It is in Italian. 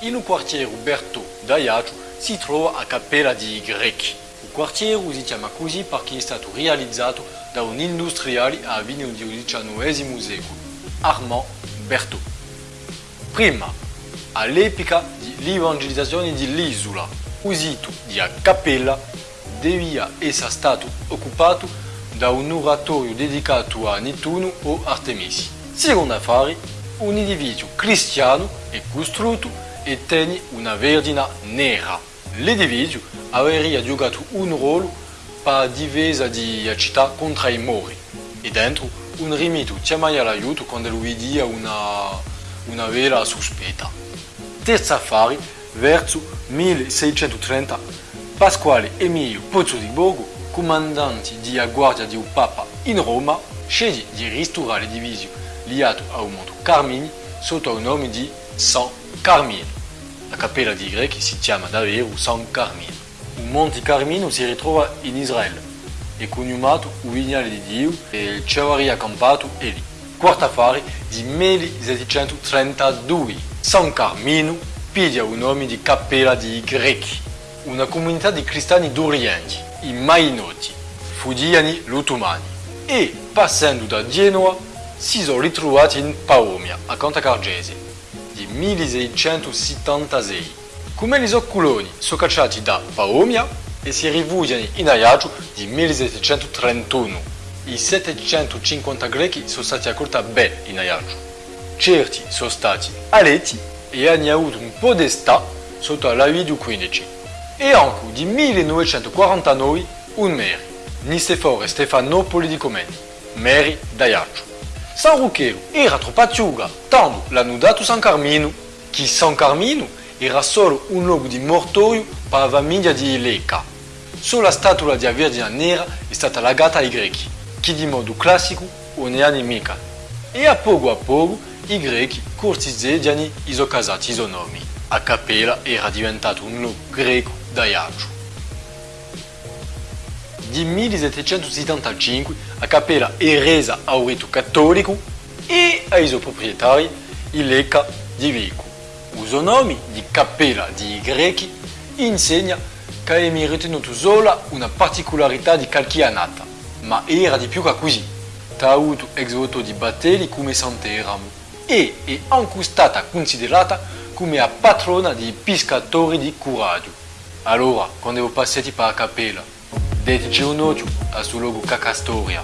in un quartiere Berto d'Ajaccio si trova a Cappella di Grechi. Il quartiere si chiama così perché è stato realizzato da un industriale a fine del XIX secolo, Armand Berthaud. Prima, all'epoca dell'evangelizzazione dell'isola, il sito di Cappella devia essere stato occupato da un oratorio dedicato a Nettuno o Artemisi. Secondo affari, un edificio cristiano è costruito e tiene una verdina nera. L'edificio avrebbe giocato un ruolo per la difesa della città contro i mori e dentro un rimito chiamava l'aiuto quando lui vediva una, una vera sospetta. Terzo affare, verso 1630, Pasquale Emilio Pozzo di Borgo, comandante della Guardia di Papa in Roma, sceglie di ristorare l'edificio liato a un monte Carmini sotto il nome di San Carmine. La cappella di Greci si chiama davvero San Carmine. Un monte Carmino si ritrova in Israele, è cognomato il vignale di Dio e ci aveva accampato è lì. Quarto affare di 1732. San Carmino piglia il nome di cappella di Greci, una comunità di cristiani d'Oriente, i Mainoti, Fudiani Lutumani, e passando da Genoa si sono ritrovati in Paomia, a Cantacargese, 1676. Come gli occuloni sono cacciati da Paomia e si rifugiano in Ajaccio di 1731. I 750 grechi sono stati accolti bene in Ajaccio. Certi sono stati aletti e hanno avuto un podestà sotto la via del 15. E anche di 1949 un meri, Nicefore Stefanopoli di Comeni, meri d'Ajaccio. San Ruchero era troppo acciuga, tanto l'hanno dato San Carmino, che San Carmino era solo un luogo di mortorio per la famiglia di Leca. Solo la statua di Vergine Nera è stata legata ai greci, che di modo classico non ne hanno mica. E a poco a poco i greci cortigiani i sono casati i suoi nomi. A Capella era diventato un luogo greco d'Ajaccio. Di 1775 a Capella è resa a un rito cattolico e ai suoi proprietari il Leca di Vico. Suo nome di Cappella di Greci insegna che è ritenuto sola una particolarità di calchianata, ma era di più che così. Ha avuto ex voto di Battelli come Sant'Eramo e è anche stata considerata come la patrona dei pescatori di Curaggio. Allora, quando passate per la Cappella, Date Juno, assu logo Cacastoria.